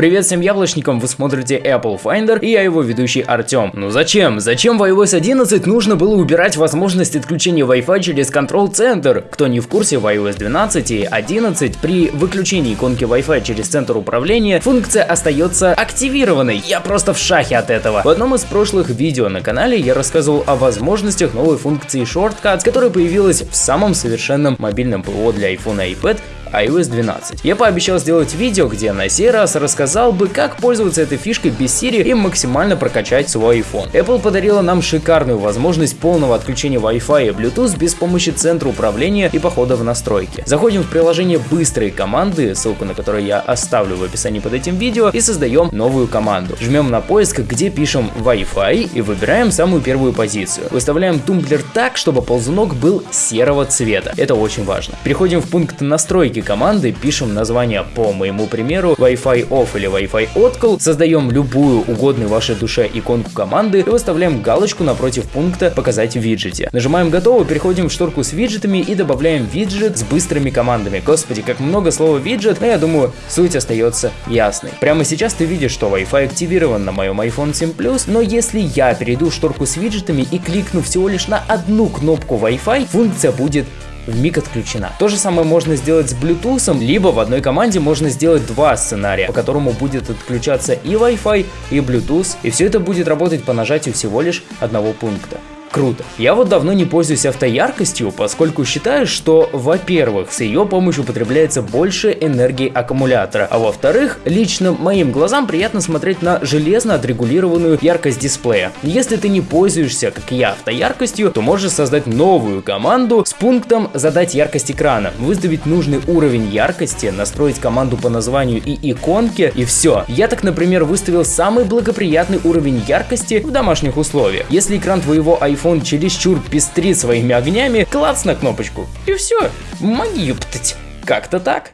Привет всем яблочникам, вы смотрите Apple Finder и я его ведущий Артем. Ну зачем? Зачем в iOS 11 нужно было убирать возможность отключения Wi-Fi через Control Center? Кто не в курсе, в iOS 12 и 11 при выключении иконки Wi-Fi через центр управления функция остается активированной. Я просто в шахе от этого. В одном из прошлых видео на канале я рассказывал о возможностях новой функции Shortcuts, которая появилась в самом совершенном мобильном ПО для iPhone и iPad iOS 12. Я пообещал сделать видео, где на сей раз рассказал бы, как пользоваться этой фишкой без Siri и максимально прокачать свой iPhone. Apple подарила нам шикарную возможность полного отключения Wi-Fi и Bluetooth без помощи центра управления и похода в настройки. Заходим в приложение быстрые команды, ссылку на которое я оставлю в описании под этим видео, и создаем новую команду. Жмем на поиск, где пишем Wi-Fi и выбираем самую первую позицию. Выставляем тумблер так, чтобы ползунок был серого цвета. Это очень важно. Переходим в пункт настройки языке команды, пишем название по моему примеру Wi-Fi off или Wi-Fi откл, создаем любую угодную вашей душе иконку команды и выставляем галочку напротив пункта «Показать в виджете». Нажимаем «Готово», переходим в шторку с виджетами и добавляем виджет с быстрыми командами. Господи, как много слова виджет, но я думаю, суть остается ясной. Прямо сейчас ты видишь, что Wi-Fi активирован на моем iPhone 7 Plus, но если я перейду в шторку с виджетами и кликну всего лишь на одну кнопку Wi-Fi, функция будет в миг отключена. То же самое можно сделать с Bluetooth, либо в одной команде можно сделать два сценария, по которому будет отключаться и Wi-Fi, и Bluetooth, и все это будет работать по нажатию всего лишь одного пункта. Круто. Я вот давно не пользуюсь автояркостью, поскольку считаю, что, во-первых, с ее помощью потребляется больше энергии аккумулятора, а во-вторых, лично моим глазам приятно смотреть на железно отрегулированную яркость дисплея. Если ты не пользуешься, как я, автояркостью, то можешь создать новую команду с пунктом «Задать яркость экрана», выставить нужный уровень яркости, настроить команду по названию и иконке, и все. Я так, например, выставил самый благоприятный уровень яркости в домашних условиях. Если экран твоего iPhone iPhone чересчур пестрит своими огнями, клац на кнопочку. И все. Магию птать. Как-то так.